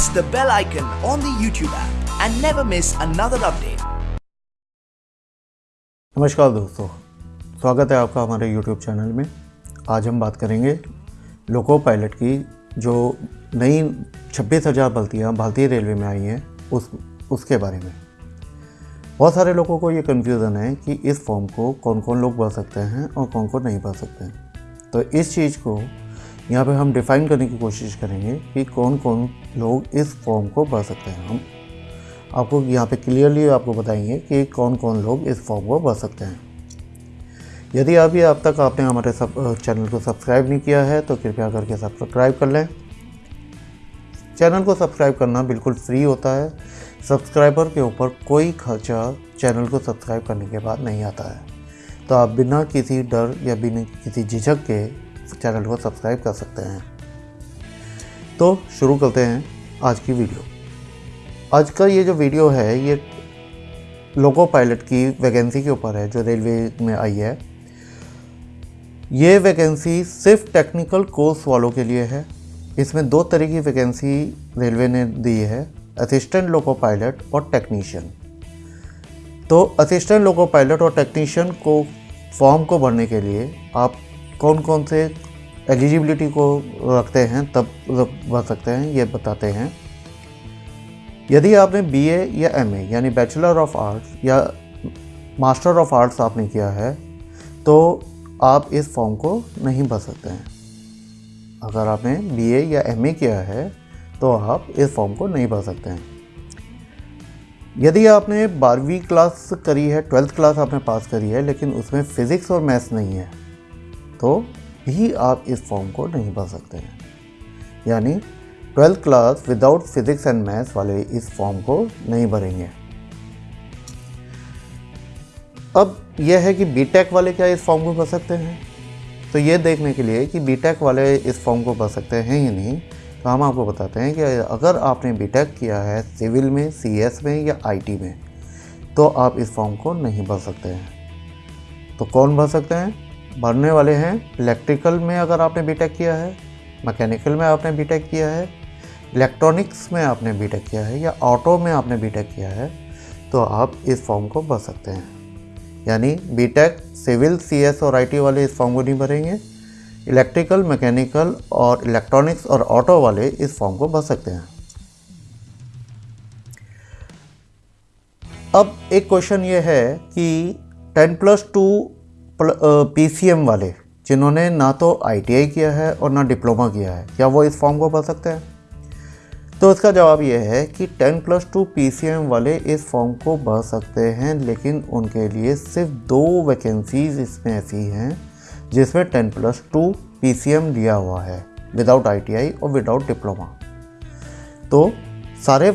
press the bell icon on the YouTube app and never miss another update. नमस्कार दोस्तों, स्वागत है आपका हमारे YouTube चैनल में। आज हम बात करेंगे लोको पायलट की जो नई छब्बीस हज़ार भर्तियाँ भारतीय रेलवे में आई हैं, उस, उसके बारे में। बहुत सारे लोगों को ये कन्फ्यूज़न है कि इस फॉर्म को कौन कौन लोग भर सकते हैं और कौन कौन नहीं भर सकते हैं। तो इस चीज़ को यहाँ पे हम डिफ़ाइन करने की कोशिश करेंगे कि कौन कौन लोग इस फॉर्म को भर सकते हैं हम। आपको यहाँ पे क्लियरली आपको बताएँगे कि कौन कौन लोग इस फॉर्म को भर सकते हैं। यदि अभी अब तक आपने हमारे सब चैनल को सब्सक्राइब नहीं किया है तो कृपया करके सब्सक्राइब कर लें। चैनल को सब्सक्राइब करना बिल्कुल फ्री होता है। सब्सक्राइबर के ऊपर कोई खर्चा चैनल को सब्सक्राइब करने के बाद नहीं आता है। तो आप बिना किसी डर या बिना किसी झिझक के चैनल को सब्सक्राइब कर सकते हैं। तो शुरू करते हैं आज की वीडियो। आज का ये जो वीडियो है, ये लोको पायलट की वैकेंसी के ऊपर है, जो रेलवे में आई है। ये वैकेंसी सिर्फ़ टेक्निकल कोर्स वालों के लिए है। इसमें दो तरह की वैकेंसी रेलवे ने दी है, असिस्टेंट लोको पायलट और टेक्नीशियन। तो असिस्टेंट लोको पायलट और टेक्नीशियन को फॉर्म को भरने के लिए आप कौन कौन से एलिजिबिलिटी को रखते हैं, तब भर सकते हैं, ये बताते हैं। यदि आपने बीए या एमए यानी बैचलर ऑफ़ आर्ट्स या मास्टर ऑफ़ आर्ट्स आपने किया है तो आप इस फॉर्म को नहीं भर सकते हैं। अगर आपने बीए या एमए किया है तो आप इस फॉर्म को नहीं भर सकते हैं। यदि आपने बारहवीं क्लास करी है ट्वेल्थ क्लास आपने पास करी है, लेकिन उसमें फ़िज़िक्स और मैथ्स नहीं है तो भी आप इस फॉर्म को नहीं भर सकते हैं। यानी twelfth class without physics and maths वाले इस फॉर्म को नहीं भरेंगे। अब यह है कि बीटेक वाले क्या इस फॉर्म को भर सकते हैं? तो ये देखने के लिए कि बीटेक वाले इस फॉर्म को भर सकते हैं या नहीं तो हम आपको बताते हैं कि अगर आपने बीटेक किया है सिविल में सीएस में या आईटी में तो आप इस फॉर्म को नहीं भर सकते हैं। तो कौन भर सकते हैं? भरने वाले हैं। इलेक्ट्रिकल में अगर आपने बीटेक किया है मैकेनिकल में आपने बीटेक किया है इलेक्ट्रॉनिक्स में आपने बीटेक किया है, या ऑटो में आपने बीटेक किया है तो आप इस फॉर्म को भर सकते हैं। यानी बीटेक सिविल सीएस और आईटी वाले इस फॉर्म को नहीं भरेंगे। इलेक्ट्रिकल मैकेनिकल और इलेक्ट्रॉनिक्स और ऑटो वाले इस फॉर्म को भर सकते हैं। अब एक क्वेश्चन ये है कि टेन प्लस टू पीसीएम वाले, जिन्होंने ना तो आईटीआई किया है और ना डिप्लोमा किया है। क्या वो इस फॉर्म को भर सकते हैं? तो इसका जवाब ये है कि 10 प्लस टू पीसीएम वाले इस फॉर्म को भर सकते हैं, लेकिन उनके लिए सिर्फ़ दो वैकेंसीज इसमें ऐसी हैं, जिसमें 10 प्लस टू पीसीएम लिया हुआ है विदाउट आईटीआई और विदाउट डिप्लोमा तो सारे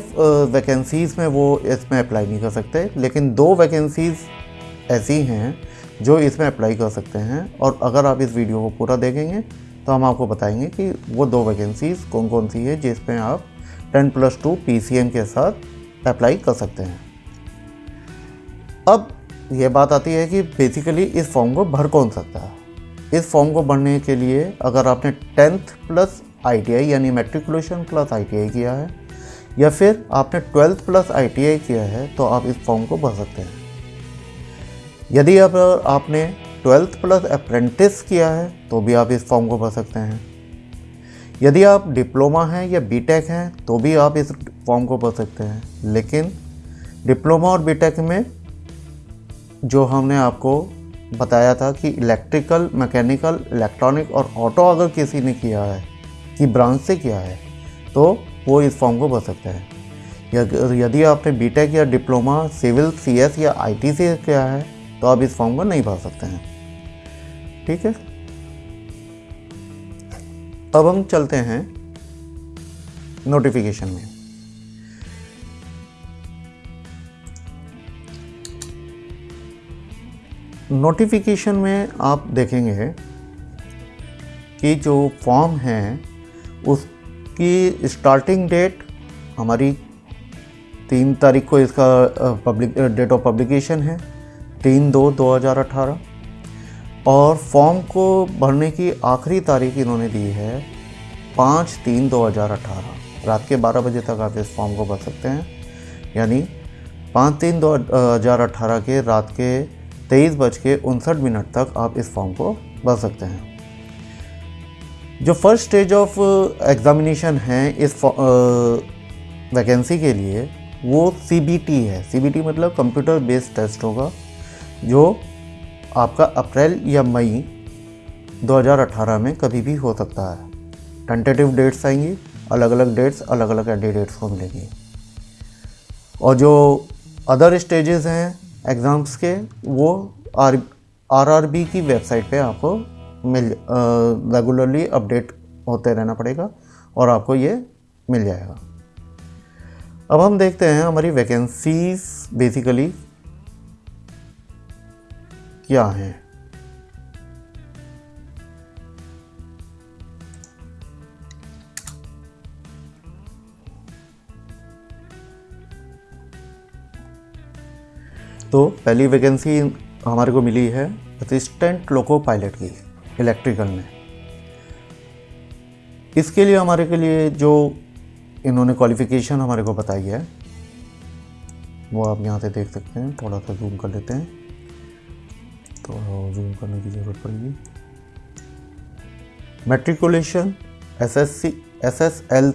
वैकेंसीज़ में वो इसमें अप्लाई नहीं कर सकते, लेकिन दो वैकेंसीज़ ऐसी हैं जो इसमें अप्लाई कर सकते हैं। और अगर आप इस वीडियो को पूरा देखेंगे तो हम आपको बताएँगे कि वो दो वैकेंसीज़ कौन कौन सी है जिसमें आप 10 प्लस टू पीसीएम के साथ अप्लाई कर सकते हैं। अब ये बात आती है कि बेसिकली इस फॉर्म को भर कौन सकता है? इस फॉर्म को भरने के लिए अगर आपने टेंथ प्लस आईटीआई यानी मेट्रिकुलेशन प्लस आईटीआई किया है, या फिर आपने ट्वेल्थ प्लस आईटीआई किया है तो आप इस फॉर्म को भर सकते हैं। यदि अब आपने ट्वेल्थ प्लस अप्रेंटिस किया है तो भी आप इस फॉर्म को भर सकते हैं। यदि आप डिप्लोमा हैं या बीटेक हैं तो भी आप इस फॉर्म को भर सकते हैं। लेकिन डिप्लोमा और बीटेक में जो हमने आपको बताया था कि इलेक्ट्रिकल मैकेनिकल इलेक्ट्रॉनिक और ऑटो अगर किसी ने किया है, कि ब्रांच से किया है तो वो इस फॉर्म को भर सकते हैं। यदि आपने बीटेक या डिप्लोमा सिविल सीएस या आईटी से किया है तो आप इस फॉर्म को नहीं भर सकते हैं। ठीक है? अब हम चलते हैं नोटिफिकेशन में। नोटिफिकेशन में आप देखेंगे कि जो फॉर्म है, उसकी स्टार्टिंग डेट हमारी तीन तारीख को इसका पब्लिक डेट ऑफ़ पब्लिकेशन है। तीन दो दो हज़ार अठारह। और फॉर्म को भरने की आखिरी तारीख इन्होंने दी है पाँच तीन दो हज़ार अठारह। रात के 12 बजे तक आप इस फॉर्म को भर सकते हैं। यानी पाँच तीन दो हज़ार अठारह के रात के तेईस बज के उनसठ मिनट तक आप इस फॉर्म को भर सकते हैं। जो फ़र्स्ट स्टेज ऑफ़ एग्ज़ामिनेशन है इस वैकेंसी के लिए वो CBT है। CBT मतलब कंप्यूटर बेस्ड टेस्ट होगा। जो आपका अप्रैल या मई 2018 में कभी भी हो सकता है। टेंटेटिव डेट्स आएँगी अलग अलग डेट्स अलग अलग कैंडिडेट्स को मिलेंगी। और जो अदर स्टेजेस हैं एग्ज़ाम्स के, वो आर आर की वेबसाइट पे आपको मिल रेगुलरली अपडेट होते रहना पड़ेगा और आपको ये मिल जाएगा। अब हम देखते हैं हमारी वैकेंसीज बेसिकली क्या हैं? तो पहली वैकेंसी हमारे को मिली है असिस्टेंट लोको पायलट की इलेक्ट्रिकल में। इसके लिए हमारे के लिए जो इन्होंने क्वालिफ़िकेशन हमारे को बताई है, वो आप यहाँ से देख सकते हैं, थोड़ा सा जूम कर लेते हैं। तो जूम करने की ज़रूरत पड़ेगी। Matriculation S S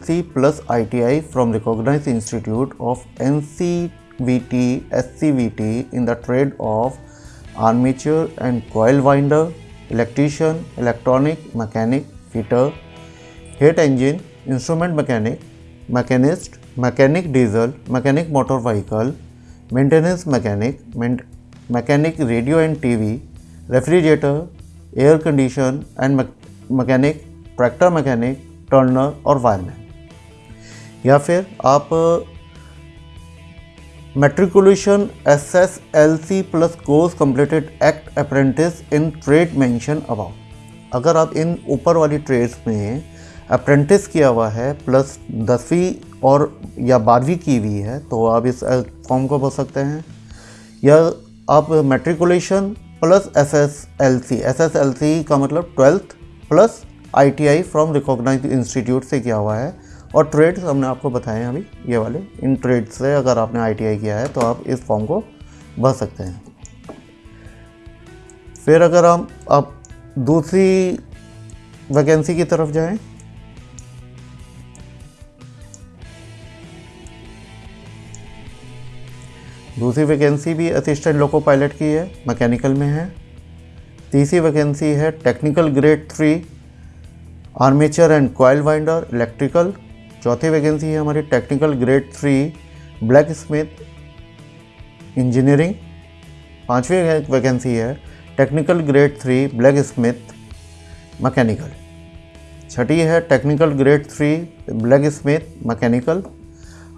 C plus I T I from recognise institute of N C in the trade of armature and coil winder electrician electronic mechanic fitter heat engine instrument mechanic machinist mechanic diesel mechanic motor vehicle maintenance mechanic mechanic radio and TV refrigerator air condition and mechanic tractor mechanic turner और wireman या फिर आप matriculation S S L C plus course completed act apprentice in trade mention about अगर आप इन ऊपर वाली trades में apprentice किया हुआ है प्लस दसवीं और या बारहवीं की हुई है तो आप इस फॉर्म को भर सकते हैं। या आप matriculation plus S S L C S S L C का मतलब twelfth plus I T I from recognise institute से किया हुआ है। और ट्रेड्स हमने आपको बताए हैं अभी, ये वाले। इन ट्रेड से अगर आपने आई टी आई किया है तो आप इस फॉर्म को भर सकते हैं। फिर अगर हम आप दूसरी वैकेंसी की तरफ़ जाएँ दूसरी वैकेंसी भी असिस्टेंट लोको पायलट की है मैकेनिकल में है। तीसरी वैकेंसी है technical grade three armature and coil winder electrical चौथी वैकेंसी है हमारी technical grade three blacksmith engineering पांचवी वैकेंसी है technical grade three blacksmith mechanical छठी है technical grade three blacksmith mechanical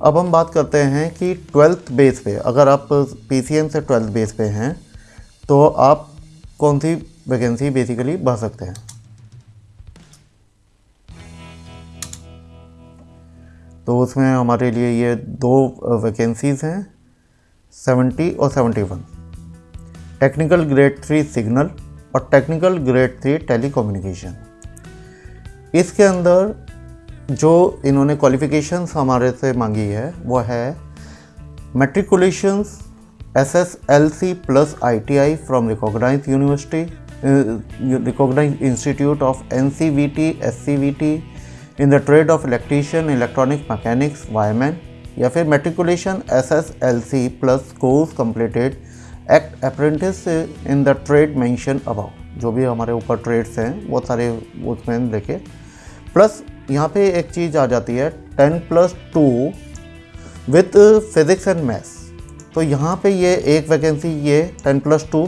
अब हम बात करते हैं कि ट्वेल्थ बेस पे, अगर आप पीसीएम से ट्वेल्थ बेस पे हैं तो आप कौन सी वैकेंसी बेसिकली भर सकते हैं? तो उसमें हमारे लिए ये दो वैकेंसीज़ हैं सेवेंटी और seventy one technical grade three signal और टेक्निकल ग्रेड थ्री टेलीकम्युनिकेशन इसके अंदर जो इन्होंने क्वालिफिकेशंस हमारे से मांगी है, वो है matriculations S S L C plus I T I from recognise university recognise institute of N C V T S C V T in the trade of electrician electronic mechanics wireman या फिर matriculation S S L C plus course completed act apprentice in the trade mention about जो भी हमारे ऊपर trades हैं, वो सारे उसमें देखे। प्लस यहाँ पे एक चीज़ आ जाती है, ten plus two with physics and maths. तो यहाँ पे ये एक वैकेंसी ये ten plus two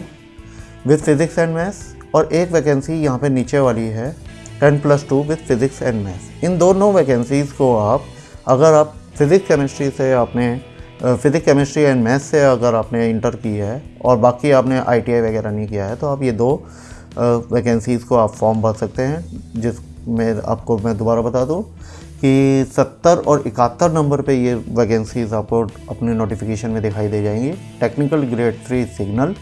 with physics and maths और एक वैकेंसी यहाँ पे नीचे वाली है, ten plus two with physics and maths. इन दोनों वैकेंसीज़ को आप, अगर आप फिज़िक्स केमिस्ट्री से आपने फिज़िक्स केमिस्ट्री एंड मैथ्स से अगर आपने इंटर की है और बाकी आपने आईटीआई वगैरह नहीं किया है तो आप ये दो वैकेंसीज़ को आप फॉर्म भर सकते हैं, जिस मैं आपको, मैं दोबारा बता दूँ कि सत्तर और इकहत्तर नंबर पे ये वैकेंसीज आपको अपने नोटिफिकेशन में दिखाई दे जाएँगी। टेक्निकल ग्रेड थ्री सिग्नल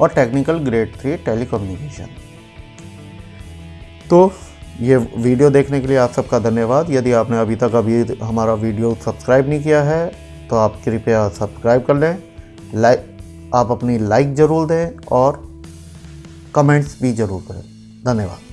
और टेक्निकल ग्रेड थ्री टेलीकम्युनिकेशन तो ये वीडियो देखने के लिए आप सबका धन्यवाद। यदि आपने अभी तक अभी हमारा वीडियो सब्सक्राइब नहीं किया है तो आप कृपया सब्सक्राइब कर लें। लाइक आप अपनी लाइक ज़रूर दें और कमेंट्स भी ज़रूर करें। धन्यवाद।